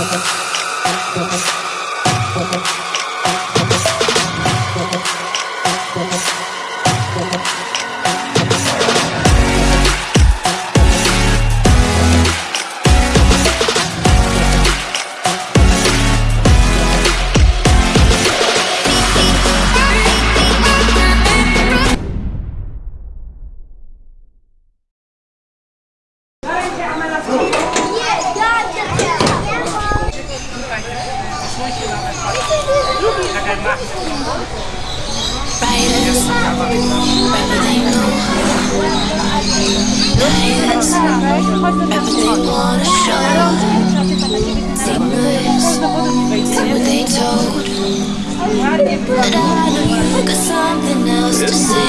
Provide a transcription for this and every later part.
あっどうも。Something else to say.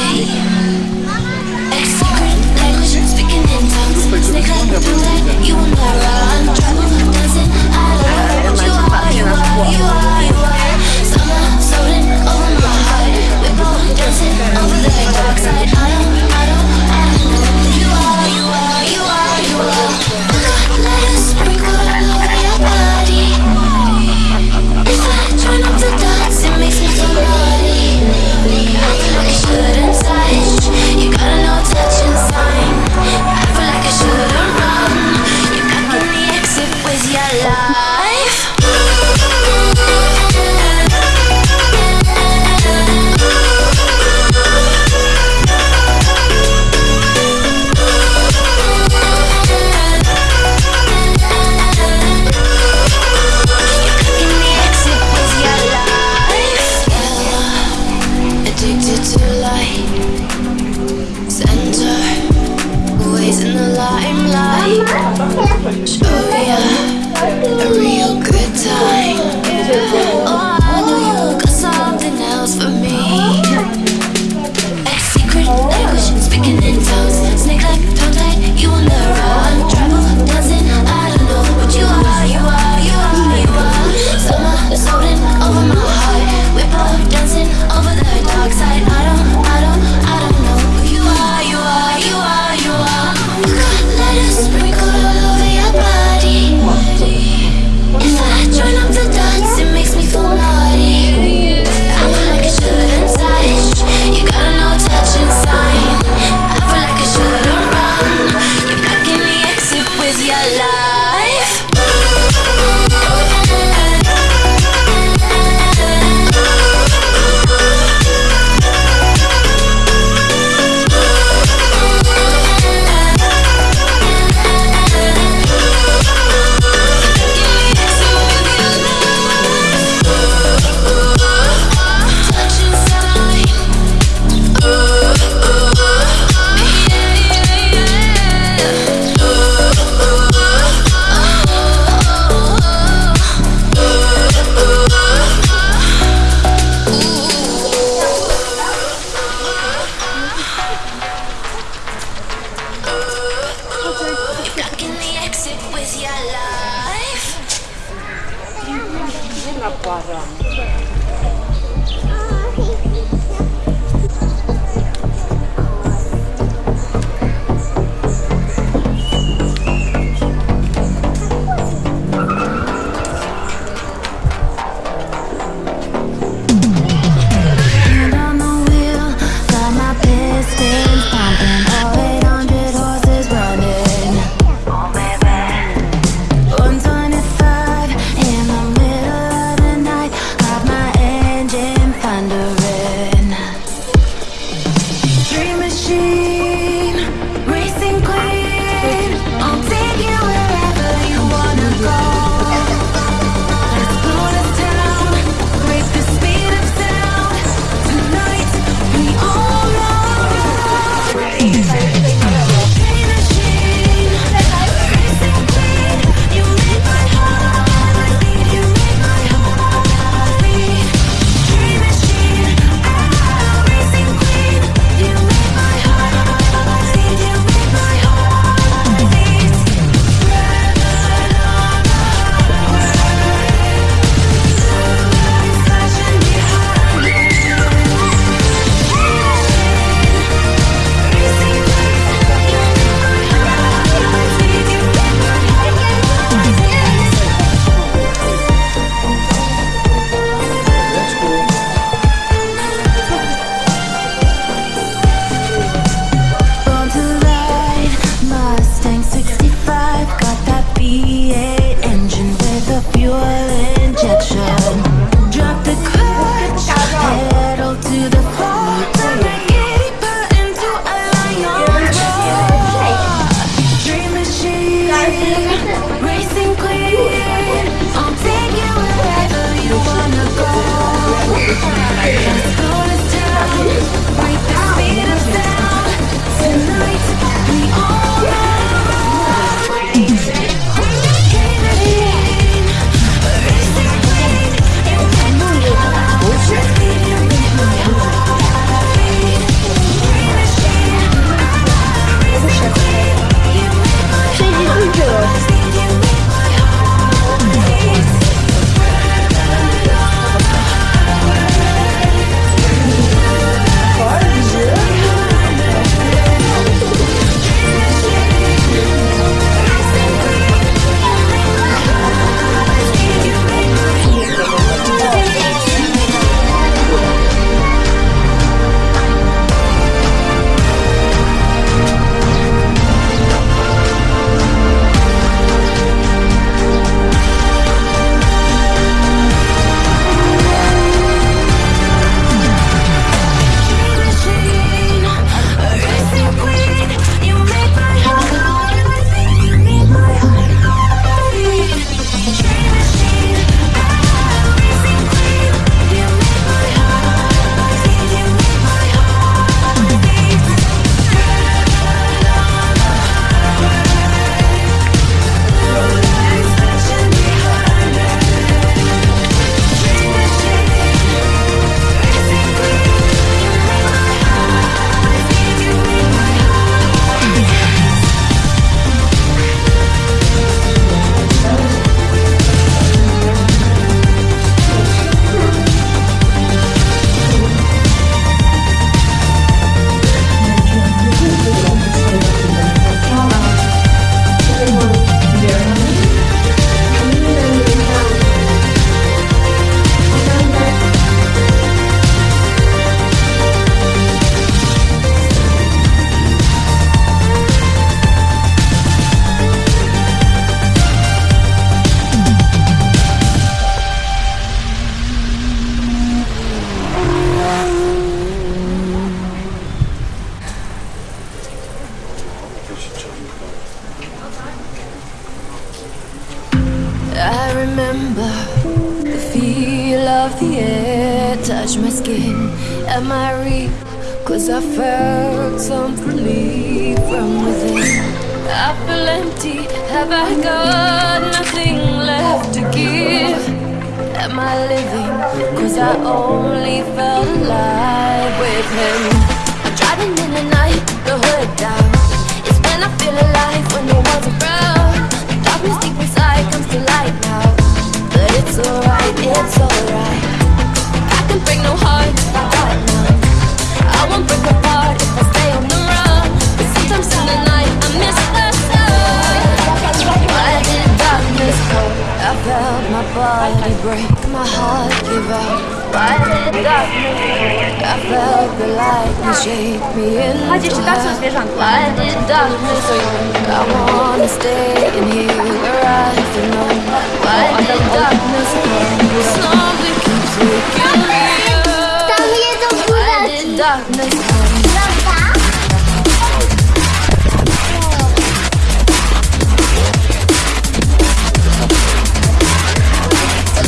him.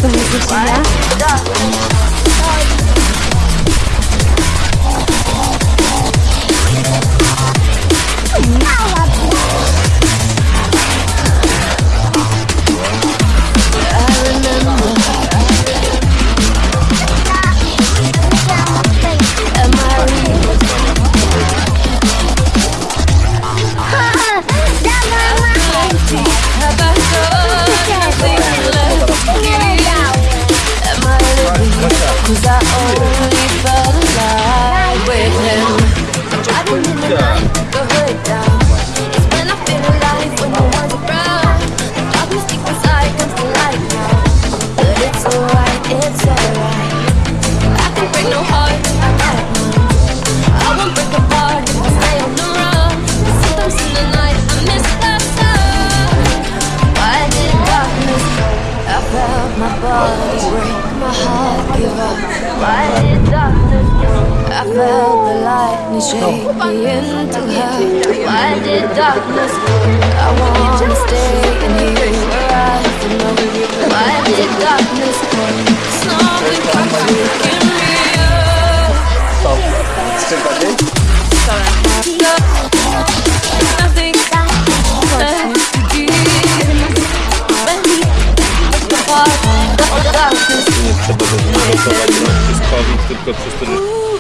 Punya. I wanna stay in here where I feel no Why is it darkness making me tylko przez to, że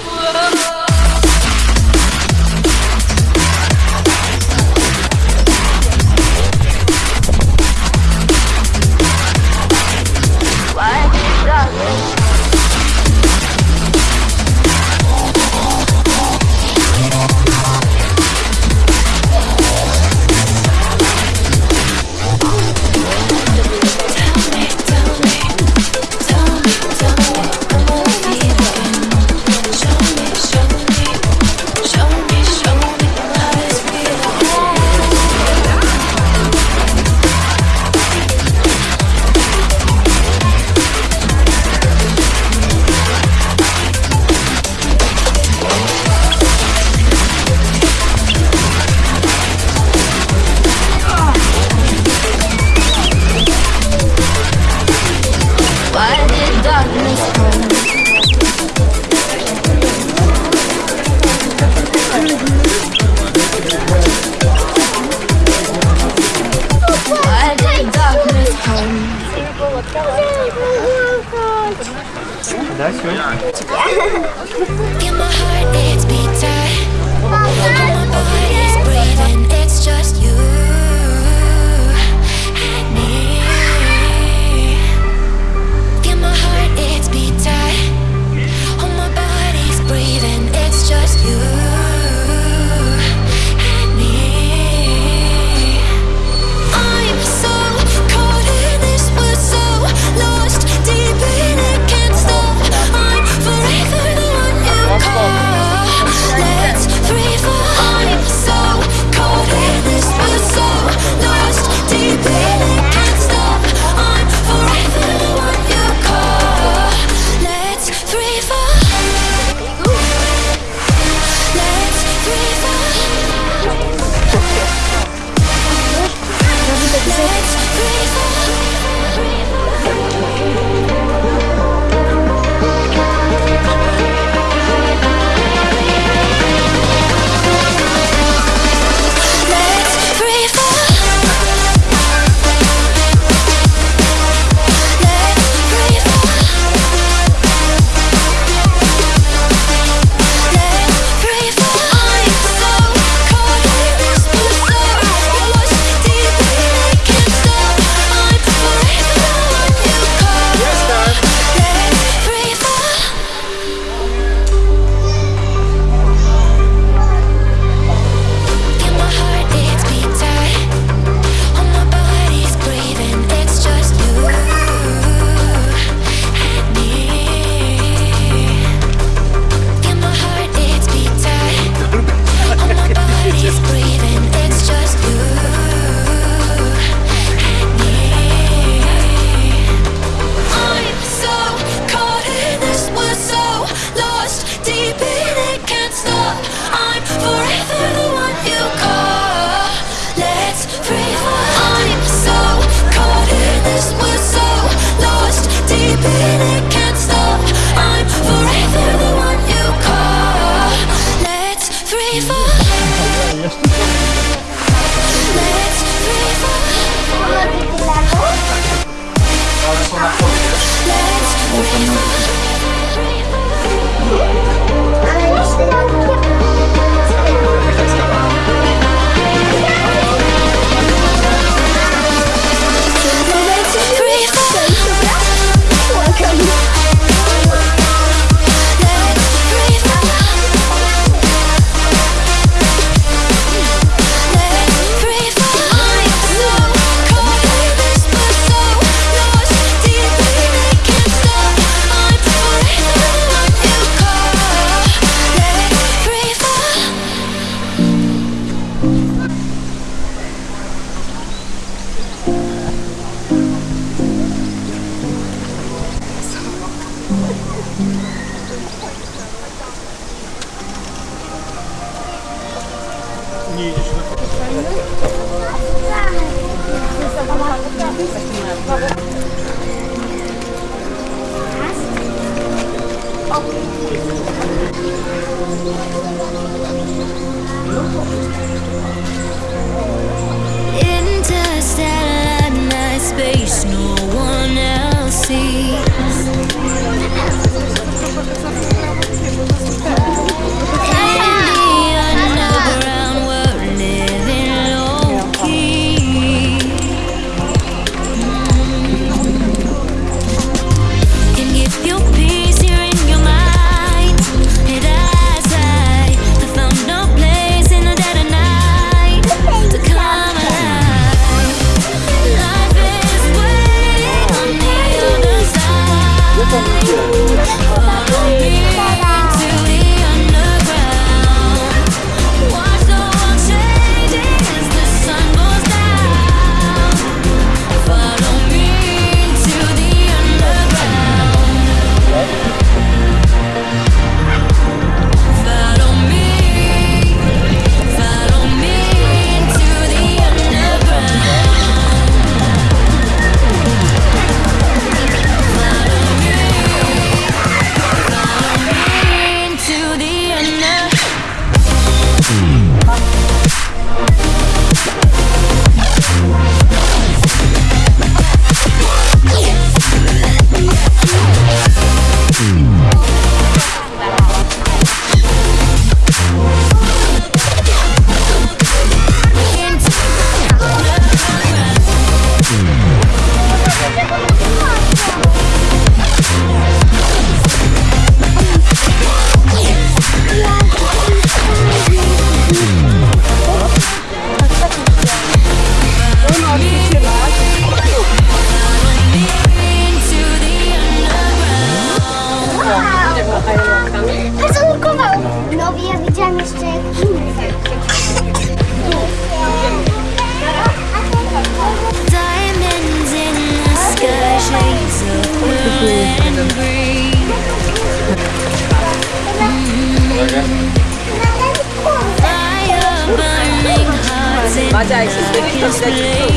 맞아 시스템이 더 기다리고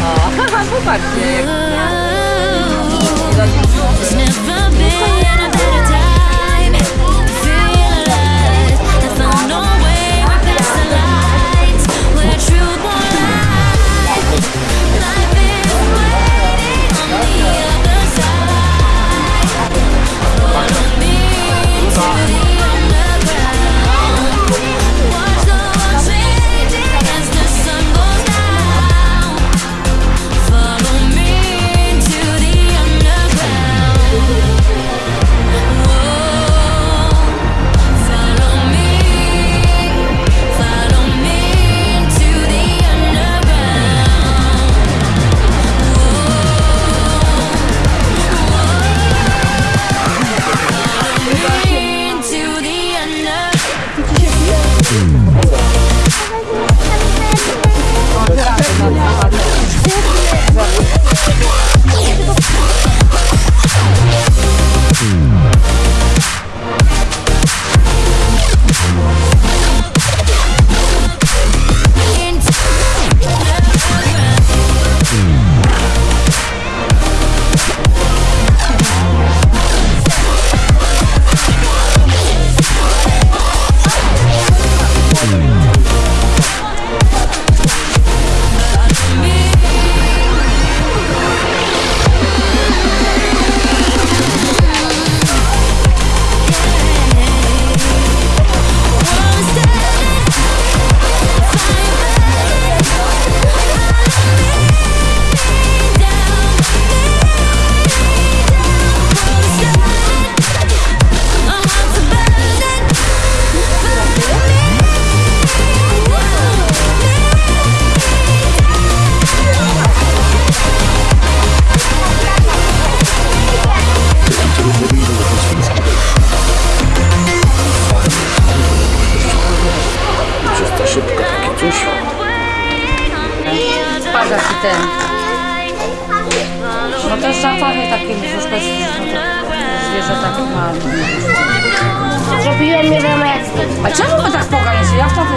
어, 한번 봤지 tym. No też zapachy takie troszkę zwierzętach ma. Zrobiłem nie wiem jak. A czemu go tak pokazać? Ja wtedy...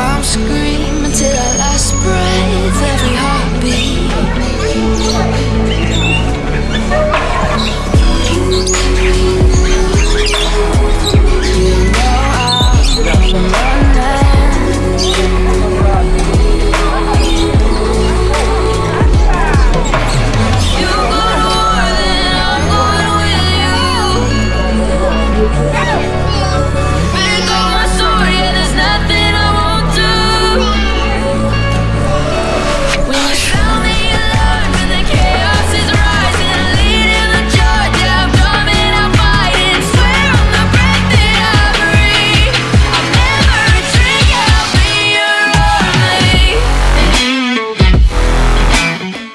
bombs scream, until our